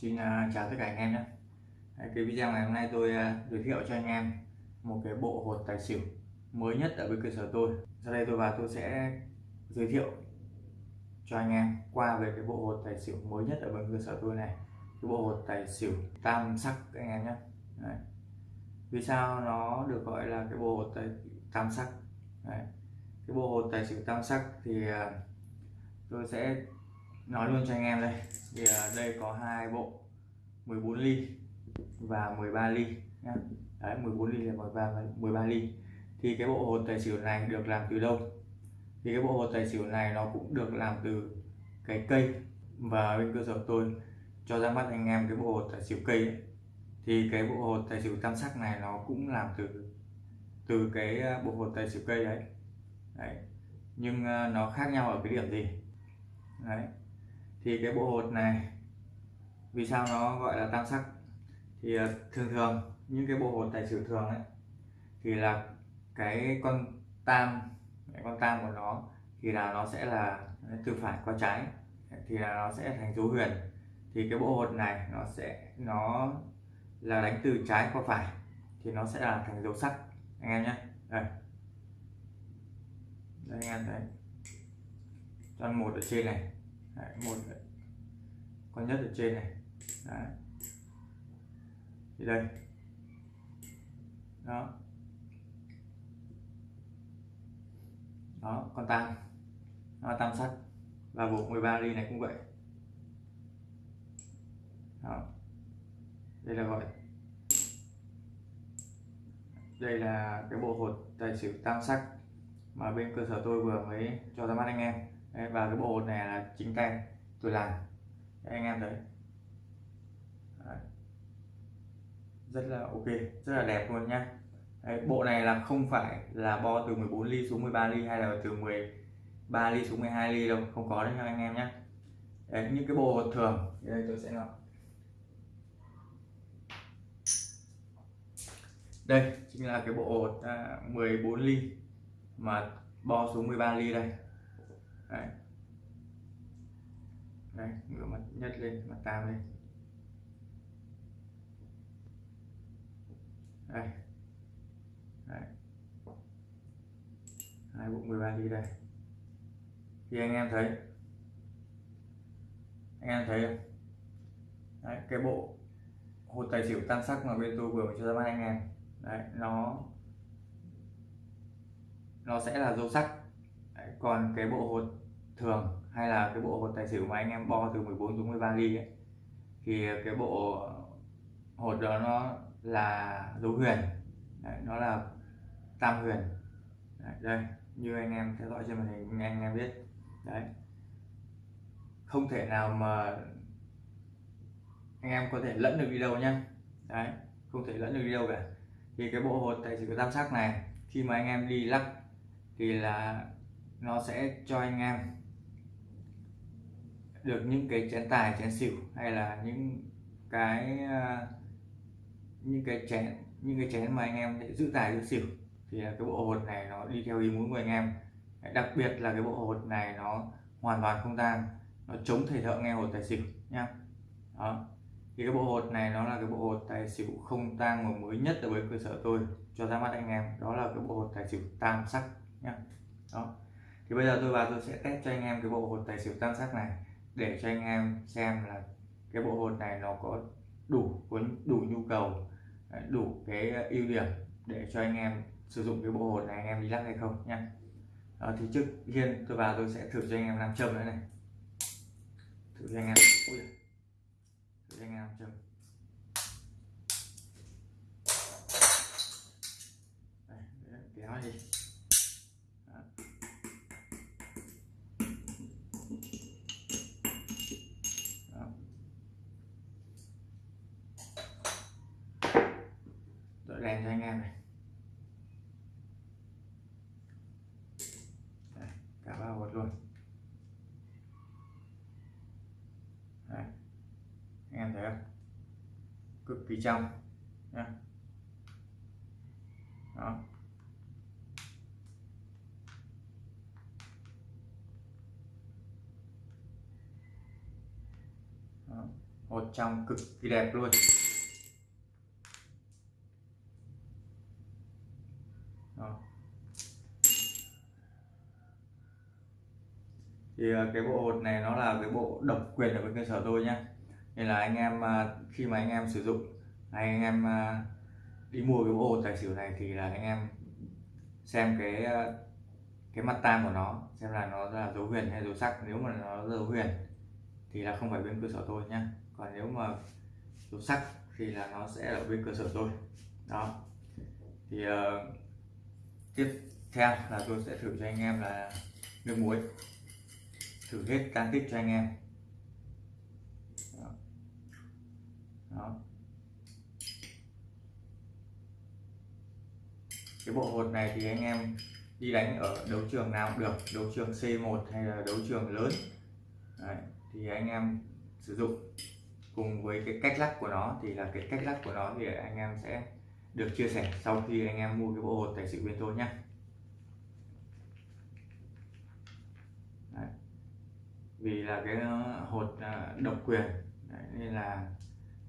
xin à, chào tất cả anh em nhé. Cái video ngày hôm nay tôi à, giới thiệu cho anh em một cái bộ hột tài xỉu mới nhất ở bên cơ sở tôi. Sau đây tôi và tôi sẽ giới thiệu cho anh em qua về cái bộ hột tài xỉu mới nhất ở bên cơ sở tôi này. Cái bộ hột tài xỉu tam sắc anh em nhé. Đấy. vì sao nó được gọi là cái bộ hột tài tam sắc? Đấy. cái bộ hột tài xỉu tam sắc thì à, tôi sẽ nói luôn cho anh em đây. Thì à, đây có hai bộ 14 ly và 13 ly nhá. Đấy, 14 ly là 13 13 ly. Thì cái bộ hột tài xỉu này được làm từ đâu? Thì cái bộ hột tài xỉu này nó cũng được làm từ cái cây. Và bên cơ sở tôi cho ra mắt anh em cái bộ hột tài xỉu cây ấy. thì cái bộ hột tài xỉu tam sắc này nó cũng làm từ từ cái à, bộ hột tài xỉu cây đấy, đấy. nhưng à, nó khác nhau ở cái điểm gì? Đấy thì cái bộ hột này, vì sao nó gọi là tam sắc? Thì ờ, thường thường, những cái bộ hột tài xỉu thường ấy, thì là cái con tam, cái con tam của nó, thì là nó sẽ là từ phải qua trái, thì là nó sẽ thành dấu huyền. Thì cái bộ hột này, nó sẽ, nó là đánh từ trái qua phải, thì nó sẽ là thành dấu sắc. Anh em nhé. Đây. Đây anh em thấy. Con một ở trên này. Đấy, một con nhất ở trên này. Đấy. thì đây. Đó. Đó con tam nó tam sắc và bộ 13 ly này cũng vậy. Đó. đây là gọi. Đây là cái bộ hột tài xỉu tam sắc mà bên cơ sở tôi vừa mới cho ra mắt anh em. Đấy, và cái bộ hột này là chính tay tôi làm. Đấy, anh em thấy. Đấy. rất là ok rất là đẹp luôn nhá. Đấy, bộ này là không phải là bo từ 14 ly xuống 13 ly hay là từ 13 ly xuống 12 ly đâu không có đấy nha anh em nhé Đấy, những cái bộ hột thường đây tôi sẽ làm. Đây chính là cái bộ à, hột 14 ly mà bo xuống 13 ly đây đấy. Đây ngửa mặt nhất lên mặt tam lên. Đây. Đấy. hai bộ 13 ly đây. Thì anh em thấy. Anh em thấy không? Đấy, cái bộ hột tài xỉu tam sắc mà bên tôi vừa mới cho ra mắt anh em. Đấy nó nó sẽ là dấu sắc còn cái bộ hột thường hay là cái bộ hột tài xỉu mà anh em bo từ 14 xuống 13 ly ấy, thì cái bộ hột đó nó là dấu huyền. Đấy, nó là tam huyền. Đấy, đây như anh em theo dõi trên màn hình anh em biết. Đấy. Không thể nào mà anh em có thể lẫn được đi đâu nhá. Đấy không thể lẫn được đi đâu cả. Thì cái bộ hột tài xỉu tam sắc này khi mà anh em đi lắc thì là nó sẽ cho anh em được những cái chén tài, chén xỉu hay là những cái ờ, những cái chén, những cái chén mà anh em để giữ tài, giữ xỉu. Thì ờ, cái bộ hột này nó đi theo ý muốn của anh em. Đặc biệt là cái bộ hột này nó hoàn toàn không tan, nó chống thầy thợ nghe hột tài xỉu nhá. Đó. Thì cái bộ hột này nó là cái bộ hột tài xỉu không tang mà mới nhất ở với cơ sở tôi, cho ra mắt anh em. Đó là cái bộ hột tài xỉu tam sắc nhá. Đó thì bây giờ tôi vào tôi sẽ test cho anh em cái bộ hột tài xỉu tam sắc này để cho anh em xem là cái bộ hột này nó có đủ có đủ nhu cầu à, đủ cái ưu điểm để cho anh em sử dụng cái bộ hột này anh em đi lắc hay không nha đó, ờ, thì trước tiên tôi vào tôi sẽ thử cho anh em làm châm nữa này. Thử cho anh em. Ui. thử cho anh em làm châm. Đèn cho anh em này Đấy, cả ba hột luôn Đấy. anh em thấy không cực kỳ trong nha đó Đó. một trong cực kỳ đẹp luôn Đó. thì ờ, cái bộ hột này nó là cái bộ độc quyền ở bên cơ sở tôi nhé nên là anh em ờ, khi mà anh em sử dụng hay anh em đi mua cái bộ hột tài xỉu này thì là anh em xem cái cái mặt tam của nó xem là nó là dấu huyền hay dấu sắc. Nếu mà nó dấu huyền thì là không phải bên cơ sở tôi nhé còn nếu mà dấu sắc thì là nó sẽ ở bên cơ sở tôi. Đó. Thì uh, tiếp theo là tôi sẽ thử cho anh em là nước muối thử hết can tích cho anh em đó. đó. cái bộ hột này thì anh em đi đánh ở đấu trường nào cũng được đấu trường C1 hay là đấu trường lớn Đấy, thì anh em sử dụng cùng với cái cách lắc của nó thì là cái cách lắc của nó thì anh em sẽ được chia sẻ sau khi anh em mua cái bộ hột tài xỉu bên tôi nhé. Vì là cái ờ, hột ờ, độc quyền. Đấy, nên là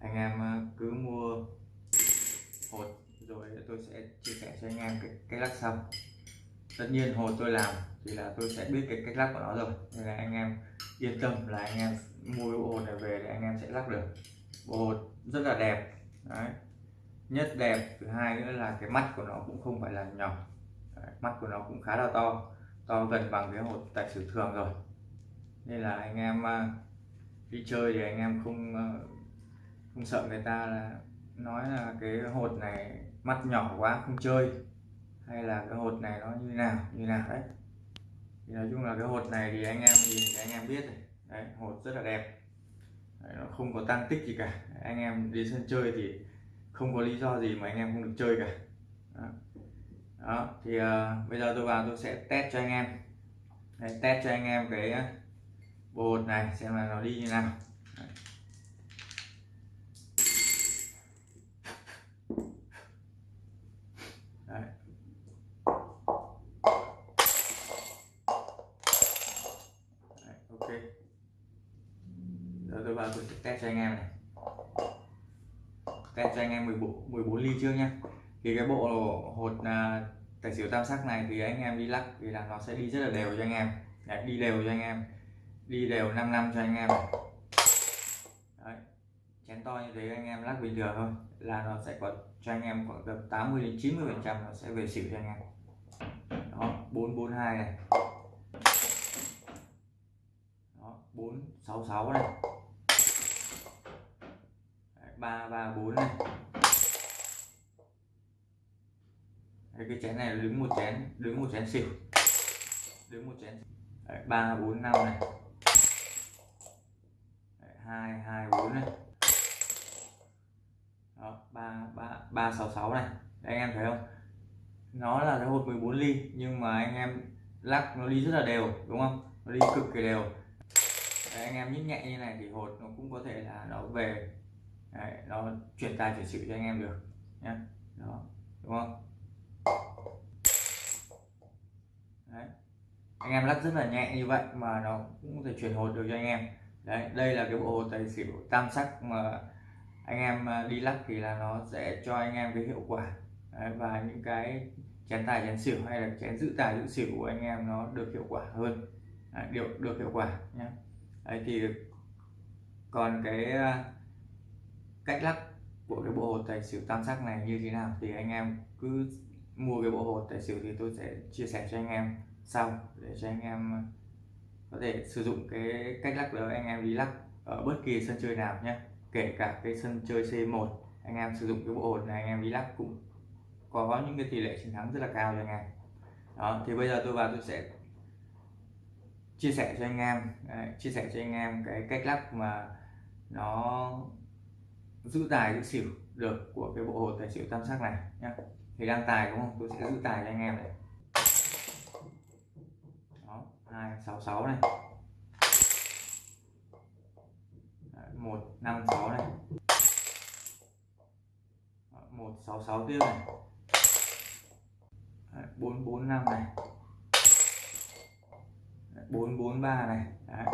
anh em ờ, cứ mua hột rồi tôi sẽ chia sẻ cho anh em cái cách lắc xong. tất nhiên hột tôi làm thì là tôi sẽ biết cái cách lắc của nó rồi nên là anh em yên tâm là anh em mua cái bộ hột này về thì anh em sẽ lắc được. Bộ hột rất là đẹp. Đấy nhất đẹp thứ hai nữa là cái mắt của nó cũng không phải là nhỏ. Đấy, mắt của nó cũng khá là to to gần bằng cái hột tài xỉu thường rồi. Nên là anh em à, đi chơi thì anh em không à, không sợ người ta là nói là cái hột này mắt nhỏ quá không chơi. Hay là cái hột này nó như nào như nào đấy. Thì nói chung là cái hột này thì anh em nhìn thì anh em biết rồi. Đấy hột rất là đẹp. Đấy, nó không có tăng tích gì cả. Anh em đi sân chơi thì không có lý do gì mà anh em không được chơi cả. Đó, đó thì uh, bây giờ tôi vào tôi sẽ test cho anh em. Đấy, test cho anh em cái ờ, bột này xem là nó đi như nào. Đấy. Đấy. Đấy, ok. Giờ tôi vào tôi sẽ test cho anh em này test cho anh em 14 14 ly trước nhá. Thì cái bộ hột uh, tài xỉu tam sắc này thì anh em đi lắc thì là nó sẽ đi rất là đều cho anh em. Đấy, đi đều cho anh em. Đi đều 5 năm cho anh em. Đấy. chén to như thế anh em lắc bình thường thôi. Là nó sẽ có cho anh em khoảng tầm 80 đến 90 phần trăm nó sẽ về xỉu cho anh em. Đó 442 này. Đó 466 này. 334 này. Đấy, cái chén này đứng một chén đứng một chén xỉu. Đứng một chén Đấy, 345 này. Hai hai bốn này. Đó ba ba ba sáu sáu này. Đấy, anh em thấy không? Nó là cái hột 14 ly nhưng mà anh em lắc nó đi rất là đều đúng không? Nó đi cực kỳ đều. Đấy, anh em nhích nhẹ như này thì hột nó cũng có thể là nó về Đấy, nó chuyển tài chuyển xỉu cho anh em được nhé đó đúng không? Đấy. anh em lắc rất là nhẹ như vậy mà nó cũng có thể chuyển hột được cho anh em. Đấy đây là cái bộ tài xỉu tam sắc mà anh em à, đi lắc thì là nó sẽ cho anh em cái hiệu quả. Đấy, và những cái chén tài chén xỉu hay là chén giữ tài giữ xỉu của anh em nó được hiệu quả hơn. Đấy, được được hiệu quả nhé đấy thì còn cái à, cách lắc của cái bộ hột tài xỉu tam sắc này như thế nào? Thì anh em cứ mua cái bộ hột tài xỉu thì tôi sẽ chia sẻ cho anh em sau để cho anh em ờ, có thể sử dụng cái cách lắc đó. Anh em đi lắc ở bất kỳ sân chơi nào nhé. Kể cả cái sân chơi C1 anh em sử dụng cái bộ hột này anh em đi lắc cũng có những cái tỷ lệ chiến thắng rất là cao cho anh em. Đó thì bây giờ tôi vào tôi sẽ chia sẻ cho anh em đấy, chia sẻ cho anh em cái cách lắc mà nó giữ tài giữ xỉu được của cái bộ hột tài xỉu tam sắc này nhé thì đang tài đúng không? Tôi sẽ giữ tài cho anh em này. 266 này. 156 này. 166 tiếp này. 445 này. 443 này. Đấy.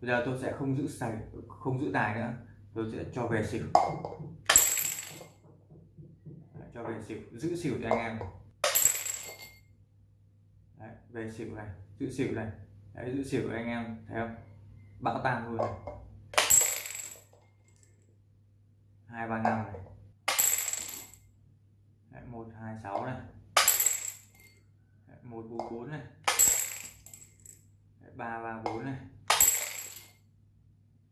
bây giờ tôi sẽ không giữ sạch không giữ tài nữa tôi sẽ cho về xỉu. Đấy, cho về xỉu. Giữ xỉu cho anh em. Đấy, về xỉu này. Giữ xỉu này. Đấy, giữ xỉu cho anh em thấy không? Bão tan luôn này. Hai ba năm này. Đấy, một hai sáu này. Đấy, một bốn bốn này. Đấy, ba ba bốn này.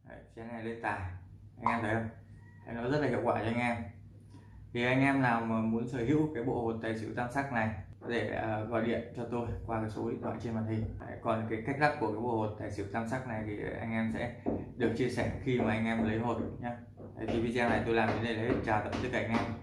Đấy, chén này lên tài anh em thấy không? Đấy, nó rất là hiệu quả cho anh em. Thì anh em nào mà muốn sở hữu cái bộ hột tài xỉu tam sắc này có thể à, gọi điện cho tôi qua cái số điện thoại trên màn hình. Đấy, còn cái cách lắc của cái bộ hột tài xỉu tam sắc này thì anh em sẽ được chia sẻ khi mà anh em lấy hột nhé thì video này tôi làm đến đây là hết. Chào tạm tất cả anh em.